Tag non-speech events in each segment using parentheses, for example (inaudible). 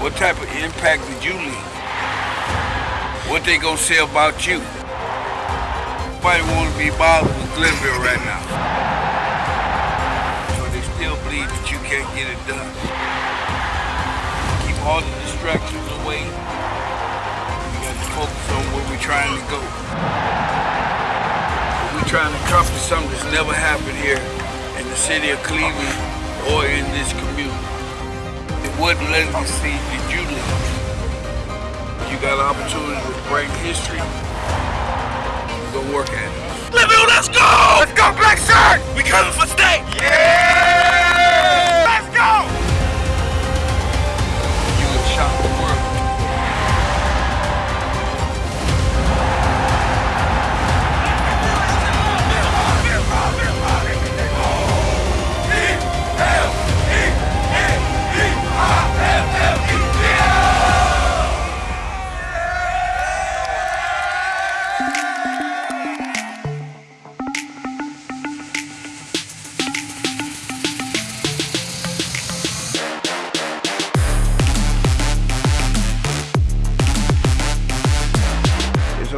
What type of impact did you leave? What they gonna say about you? Nobody wanna be bothered with Glenville right now. So they still believe that you can't get it done. Keep all the distractions away. We got to focus on where we're trying to go. We're trying to accomplish something that's never happened here in the city of Cleveland or in this community. It wasn't legacy that you leave. You got an opportunity to break history. Go work at it. Glenville, let's go! Let's go, Black Shirt! We coming for state! Yeah!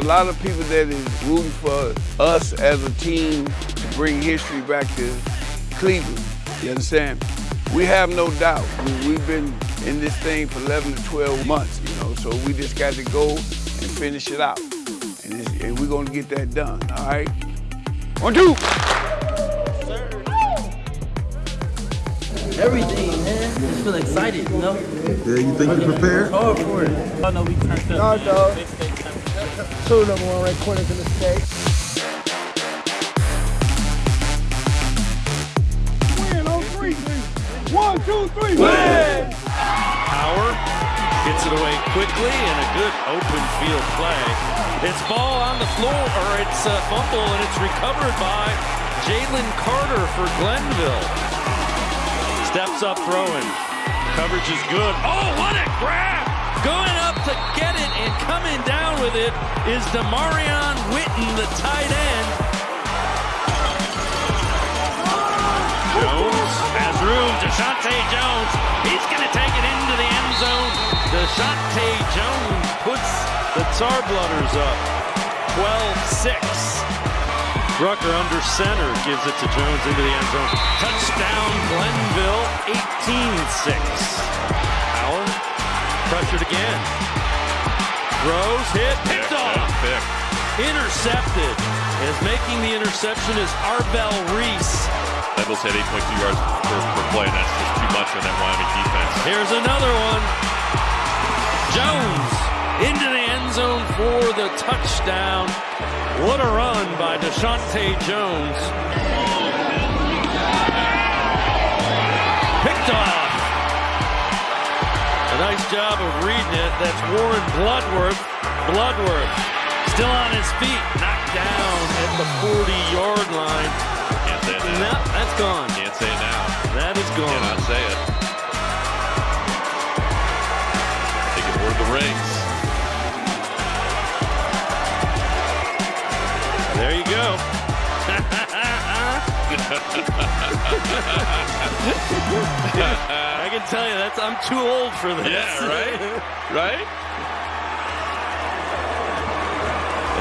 A lot of people that is rooting for us as a team to bring history back to Cleveland. You understand? We have no doubt. We, we've been in this thing for 11 to 12 months, you know, so we just got to go and finish it out. And, it's, and we're going to get that done, all right? One, two. Everything, man. Just feel excited, you know? Yeah, you think you're prepared? Hard for it. I know we turned up. No, dog. Two number one ranked corners in the state. Win on three. One, two, three. Win! Power gets it away quickly and a good open field play. It's ball on the floor, or it's a fumble, and it's recovered by Jalen Carter for Glenville. Steps up throwing. Coverage is good. Oh, what a grab! Going up to get it and coming down with it is Demarion Witten, the tight end. Jones has room. Deshaunte Jones. He's going to take it into the end zone. Deshaunte Jones puts the Tar Blooders up 12 6. Rucker under center gives it to Jones into the end zone. Touchdown Glenville 18 6. Pressured again. Throws, hit, picked off. Intercepted. Is making the interception is Arvell Reese. Devils had 8.2 yards per, per play, and that's just too much for that Wyoming defense. Here's another one. Jones into the end zone for the touchdown. What a run by Deshaunte Jones. Job of reading it. That's Warren Bloodworth. Bloodworth still on his feet, knocked down at the 40-yard line. Can't say it No, that's gone. Can't say it now. That is gone. Cannot say it. Taking word of the rings. There you go. (laughs) (laughs) I can tell you that's I'm too old for this. Yeah, right? (laughs) Right?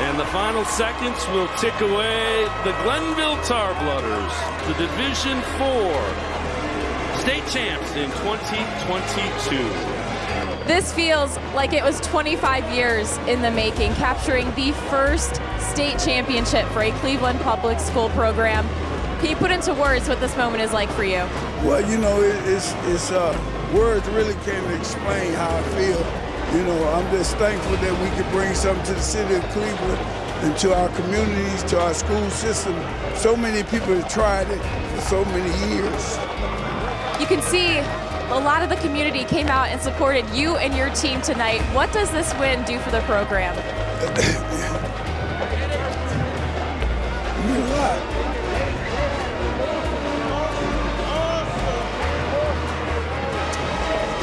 And the final seconds will tick away the Glenville Tar Blooders, the Division 4 state champs in 2022. This feels like it was 25 years in the making, capturing the first state championship for a Cleveland public school program. Can you put into words what this moment is like for you? Well, you know, it, it's it's uh, words really can't explain how I feel. You know, I'm just thankful that we could bring something to the city of Cleveland and to our communities, to our school system. So many people have tried it for so many years. You can see a lot of the community came out and supported you and your team tonight. What does this win do for the program? (laughs) A lot.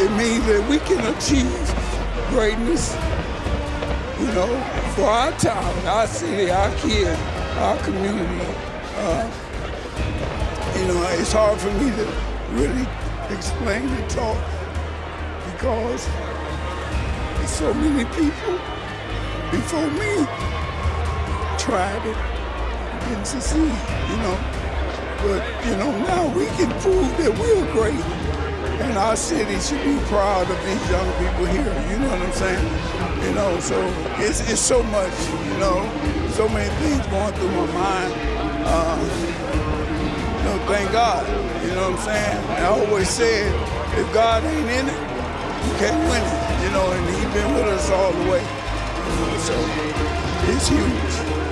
It means that we can achieve greatness, you know, for our town, our city, our kids, our community. Uh, you know, it's hard for me to really explain and talk because there's so many people before me tried it, didn't succeed, you know. But, you know, now we can prove that we're great. And our city should be proud of these young people here, you know what I'm saying? You know, so it's, it's so much, you know, so many things going through my mind. Uh, you know, thank God, you know what I'm saying? I always said, if God ain't in it, you can't win it, you know, and he's been with us all the way. You know, so it's huge.